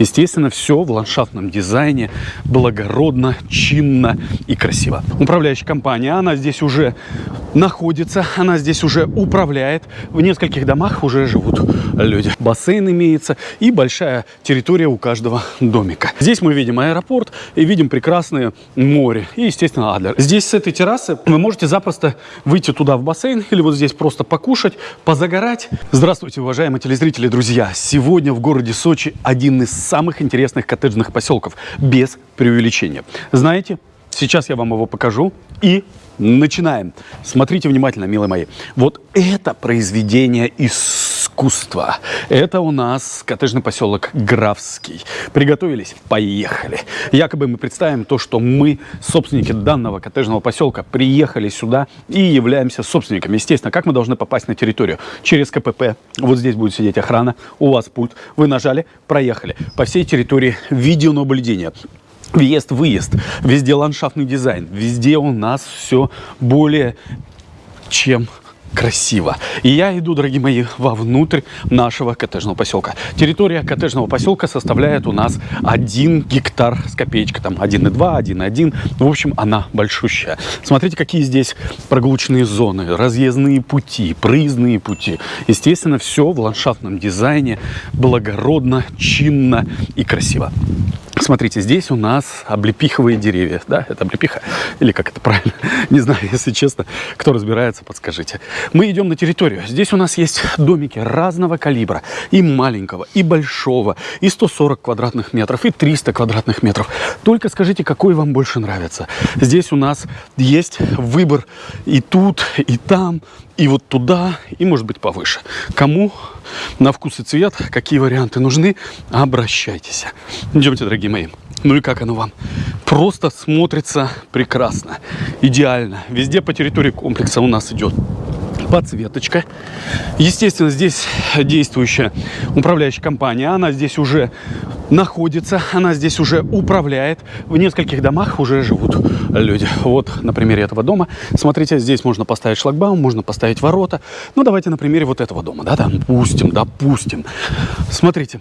Естественно, все в ландшафтном дизайне, благородно, чинно и красиво. Управляющая компания, она здесь уже находится, она здесь уже управляет. В нескольких домах уже живут люди. Бассейн имеется и большая территория у каждого домика. Здесь мы видим аэропорт и видим прекрасное море и, естественно, Адлер. Здесь с этой террасы вы можете запросто выйти туда в бассейн или вот здесь просто покушать, позагорать. Здравствуйте, уважаемые телезрители, друзья! Сегодня в городе Сочи один из самых интересных коттеджных поселков, без преувеличения. Знаете, сейчас я вам его покажу и начинаем. Смотрите внимательно, милые мои. Вот это произведение искусства. Это у нас коттеджный поселок Графский. Приготовились? Поехали. Якобы мы представим то, что мы, собственники данного коттеджного поселка, приехали сюда и являемся собственниками. Естественно, как мы должны попасть на территорию? Через КПП. Вот здесь будет сидеть охрана. У вас пульт. Вы нажали, проехали. По всей территории видеонаблюдения. Въезд-выезд, везде ландшафтный дизайн, везде у нас все более чем красиво. И я иду, дорогие мои, вовнутрь нашего коттеджного поселка. Территория коттеджного поселка составляет у нас 1 гектар с копеечкой, там 1,2, 1,1. В общем, она большущая. Смотрите, какие здесь прогулочные зоны, разъездные пути, проездные пути. Естественно, все в ландшафтном дизайне, благородно, чинно и красиво. Смотрите, здесь у нас облепиховые деревья. Да, это облепиха? Или как это правильно? Не знаю, если честно. Кто разбирается, подскажите. Мы идем на территорию. Здесь у нас есть домики разного калибра. И маленького, и большого, и 140 квадратных метров, и 300 квадратных метров. Только скажите, какой вам больше нравится. Здесь у нас есть выбор и тут, и там, и вот туда, и может быть повыше. Кому на вкус и цвет, какие варианты нужны, обращайтесь. Идемте, дорогие мои. Ну и как оно вам? Просто смотрится прекрасно, идеально. Везде по территории комплекса у нас идет подсветочка. Естественно, здесь действующая управляющая компания. Она здесь уже находится, она здесь уже управляет. В нескольких домах уже живут люди. Вот на примере этого дома. Смотрите, здесь можно поставить шлагбаум, можно поставить ворота. Ну, давайте на примере вот этого дома, да, допустим, допустим. Смотрите,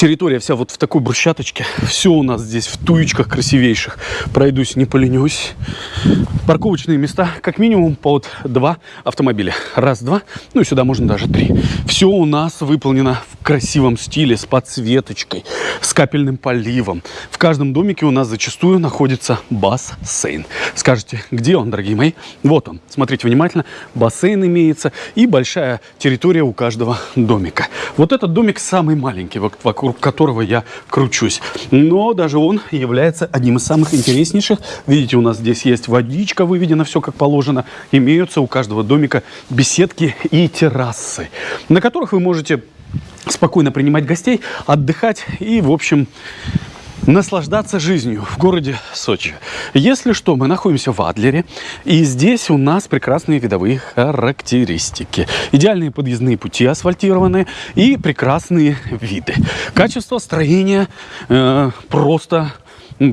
территория вся вот в такой брусчаточке. Все у нас здесь в туечках красивейших. Пройдусь, не поленюсь. Парковочные места, как минимум, под два автомобиля. Раз, два, ну и сюда можно даже три. Все у нас выполнено в красивом стиле, с подсветочкой, с капельным поливом. В каждом домике у нас зачастую находится бассейн. Скажете, где он, дорогие мои? Вот он. Смотрите внимательно. Бассейн имеется и большая территория у каждого домика. Вот этот домик самый маленький, вокруг которого я кручусь. Но даже он является одним из самых интереснейших. Видите, у нас здесь есть водичка, выведено все как положено. Имеются у каждого домика беседки и террасы, на которых вы можете спокойно принимать гостей, отдыхать и, в общем, наслаждаться жизнью в городе Сочи. Если что, мы находимся в Адлере, и здесь у нас прекрасные видовые характеристики. Идеальные подъездные пути асфальтированные и прекрасные виды. Качество строения э, просто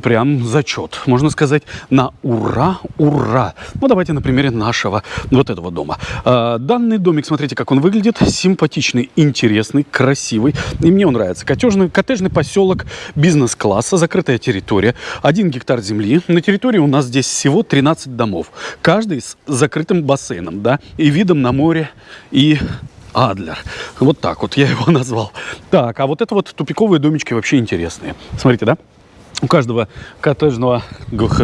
прям зачет. Можно сказать, на ура, ура. Ну, давайте на примере нашего вот этого дома. А, данный домик, смотрите, как он выглядит. Симпатичный, интересный, красивый. И мне он нравится. Коттеджный, коттеджный поселок бизнес-класса, закрытая территория. Один гектар земли. На территории у нас здесь всего 13 домов. Каждый с закрытым бассейном, да, и видом на море, и Адлер. Вот так вот я его назвал. Так, а вот это вот тупиковые домички вообще интересные. Смотрите, да? У каждого коттеджного,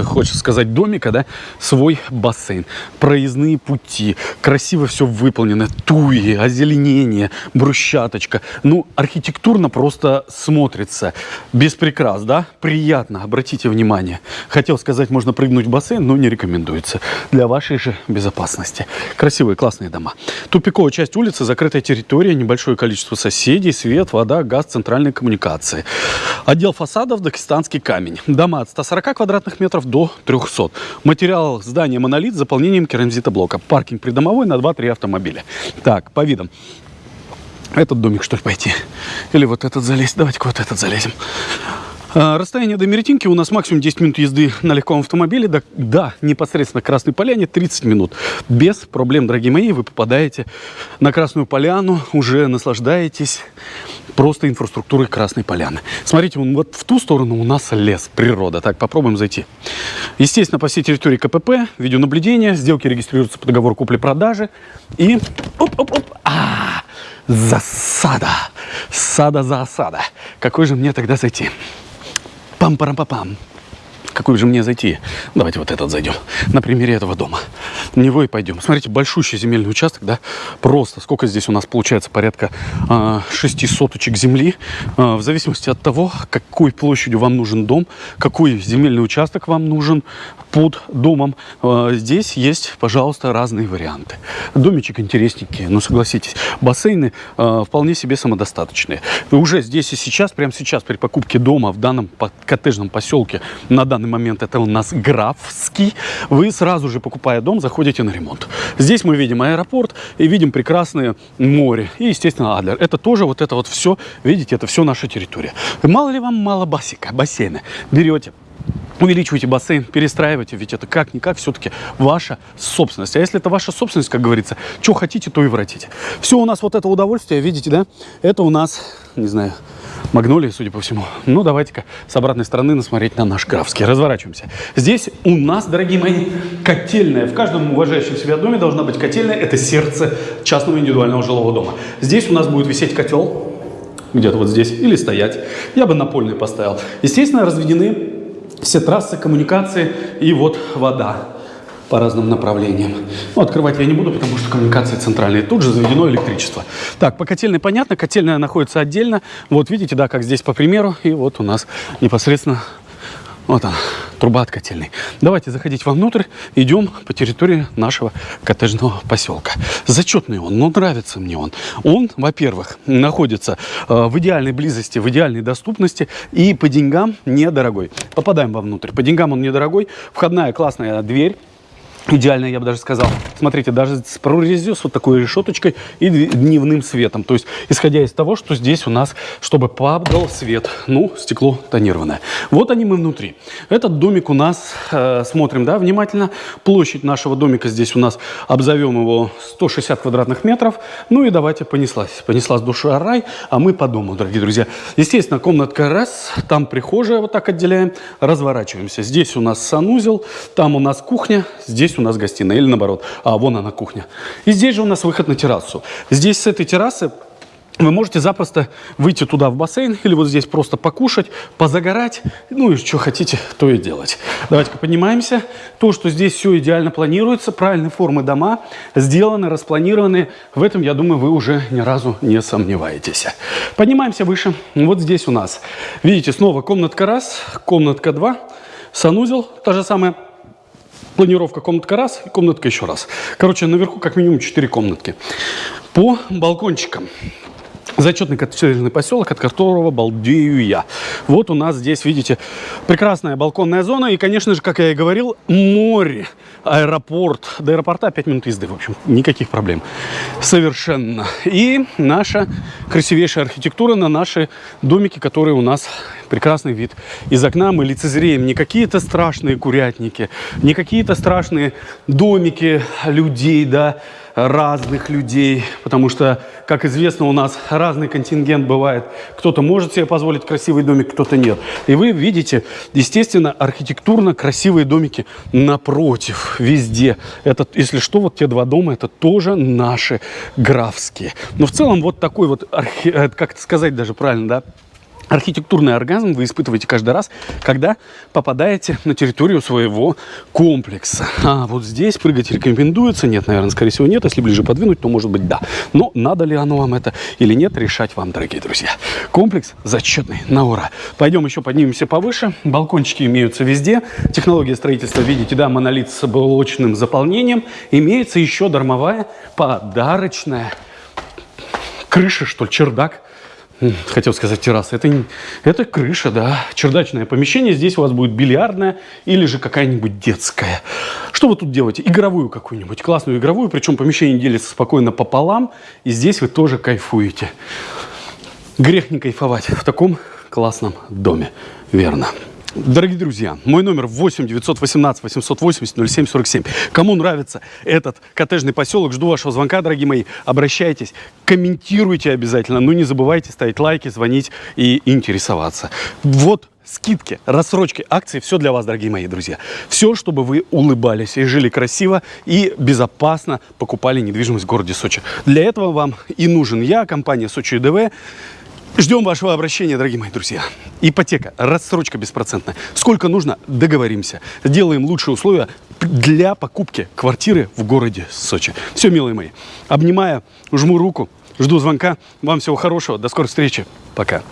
хочется сказать, домика, да, свой бассейн, проездные пути, красиво все выполнено, туи, озеленение, брусчаточка. Ну, архитектурно просто смотрится без да, приятно, обратите внимание. Хотел сказать, можно прыгнуть в бассейн, но не рекомендуется для вашей же безопасности. Красивые, классные дома. Тупиковая часть улицы, закрытая территория, небольшое количество соседей, свет, вода, газ, центральные коммуникации. Отдел фасадов, дагестанский камень. Дома от 140 квадратных метров до 300. Материал здания монолит с заполнением керамзитоблока. Паркинг придомовой на 2-3 автомобиля. Так, по видам. Этот домик, что ли, пойти? Или вот этот залезть? Давайте-ка вот этот залезем. А, расстояние до Меретинки у нас максимум 10 минут езды на легком автомобиле. Да, да, непосредственно Красной Поляне 30 минут. Без проблем, дорогие мои, вы попадаете на Красную Поляну, уже наслаждаетесь просто инфраструктурой Красной Поляны. Смотрите, вон вот в ту сторону у нас лес, природа. Так, попробуем зайти. Естественно, по всей территории КПП, видеонаблюдение, сделки регистрируются по договору купли-продажи. И оп-оп-оп, а, засада, сада за осада. Какой же мне тогда зайти? Pam, pam, pam, pam. Какой же мне зайти? Давайте вот этот зайдем. На примере этого дома. В него и пойдем. Смотрите, большущий земельный участок, да? Просто. Сколько здесь у нас получается? Порядка э, 6 соточек земли. Э, в зависимости от того, какой площадью вам нужен дом, какой земельный участок вам нужен под домом. Э, здесь есть, пожалуйста, разные варианты. Домичек интересненький, но согласитесь. Бассейны э, вполне себе самодостаточные. Уже здесь и сейчас, прямо сейчас, при покупке дома в данном коттеджном поселке, на данный момент это у нас Графский, вы сразу же, покупая дом, заходите на ремонт. Здесь мы видим аэропорт и видим прекрасное море и, естественно, Адлер. Это тоже вот это вот все, видите, это все наша территория. Мало ли вам мало басика, бассейна. Берете, увеличивайте бассейн, перестраивайте, ведь это как-никак все-таки ваша собственность. А если это ваша собственность, как говорится, что хотите, то и воротите. Все у нас вот это удовольствие, видите, да, это у нас, не знаю, магнолии, судя по всему. Ну, давайте-ка с обратной стороны насмотреть на наш Графский. Разворачиваемся. Здесь у нас, дорогие мои, котельная. В каждом уважающем себя доме должна быть котельная. Это сердце частного индивидуального жилого дома. Здесь у нас будет висеть котел, где-то вот здесь, или стоять. Я бы напольный поставил. Естественно, разведены все трассы, коммуникации и вот вода по разным направлениям. Ну, открывать я не буду, потому что коммуникации центральные. Тут же заведено электричество. Так, по котельной понятно, котельная находится отдельно. Вот видите, да, как здесь по примеру. И вот у нас непосредственно вот она, труба от котельной. Давайте заходить вовнутрь, идем по территории нашего коттеджного поселка. Зачетный он, но нравится мне он. Он, во-первых, находится э, в идеальной близости, в идеальной доступности и по деньгам недорогой. Попадаем вовнутрь. По деньгам он недорогой. Входная классная дверь идеально, я бы даже сказал. Смотрите, даже с прорезью, с вот такой решеточкой и дневным светом. То есть, исходя из того, что здесь у нас, чтобы падал свет, ну, стекло тонированное. Вот они мы внутри. Этот домик у нас, э, смотрим, да, внимательно. Площадь нашего домика здесь у нас, обзовем его 160 квадратных метров. Ну и давайте понеслась. Понеслась душа рай, а мы по дому, дорогие друзья. Естественно, комнатка раз, там прихожая, вот так отделяем, разворачиваемся. Здесь у нас санузел, там у нас кухня, здесь здесь у нас гостиная, или наоборот, а вон она кухня. И здесь же у нас выход на террасу. Здесь с этой террасы вы можете запросто выйти туда в бассейн или вот здесь просто покушать, позагорать, ну и что хотите, то и делать. Давайте-ка поднимаемся. То, что здесь все идеально планируется, правильные формы дома сделаны, распланированы, в этом, я думаю, вы уже ни разу не сомневаетесь. Поднимаемся выше. Вот здесь у нас, видите, снова комнатка раз, комнатка два, санузел, та же самая планировка комнатка раз и комнатка еще раз. Короче, наверху как минимум 4 комнатки. По балкончикам. Зачетный коттеджный поселок, от которого балдею я. Вот у нас здесь, видите, прекрасная балконная зона. И, конечно же, как я и говорил, море, аэропорт. До аэропорта 5 минут езды, в общем, никаких проблем. Совершенно. И наша красивейшая архитектура на наши домики, которые у нас прекрасный вид из окна. Мы лицезреем не какие-то страшные курятники, не какие-то страшные домики людей, да, разных людей, потому что, как известно, у нас разный контингент бывает. Кто-то может себе позволить красивый домик, кто-то нет. И вы видите, естественно, архитектурно красивые домики напротив, везде. Это, если что, вот те два дома, это тоже наши графские. Но в целом вот такой вот, архи... Э, как это сказать даже правильно, да, Архитектурный оргазм вы испытываете каждый раз, когда попадаете на территорию своего комплекса. А вот здесь прыгать рекомендуется? Нет, наверное, скорее всего нет. Если ближе подвинуть, то может быть да. Но надо ли оно вам это или нет, решать вам, дорогие друзья. Комплекс зачетный, на ура. Пойдем еще поднимемся повыше. Балкончики имеются везде. Технология строительства, видите, да, монолит с блочным заполнением. Имеется еще дармовая подарочная крыша, что ли, чердак хотел сказать терраса, это, это крыша, да, чердачное помещение. Здесь у вас будет бильярдная или же какая-нибудь детская. Что вы тут делаете? Игровую какую-нибудь, классную игровую, причем помещение делится спокойно пополам, и здесь вы тоже кайфуете. Грех не кайфовать в таком классном доме. Верно. Дорогие друзья, мой номер 8 918 880 0747. Кому нравится этот коттеджный поселок, жду вашего звонка, дорогие мои. Обращайтесь, комментируйте обязательно. Ну, не забывайте ставить лайки, звонить и интересоваться. Вот скидки, рассрочки, акции, все для вас, дорогие мои друзья. Все, чтобы вы улыбались и жили красиво и безопасно покупали недвижимость в городе Сочи. Для этого вам и нужен я, компания Сочи ДВ. Ждем вашего обращения, дорогие мои друзья. Ипотека, рассрочка беспроцентная. Сколько нужно, договоримся. Сделаем лучшие условия для покупки квартиры в городе Сочи. Все, милые мои. Обнимаю, жму руку, жду звонка. Вам всего хорошего. До скорой встречи. Пока.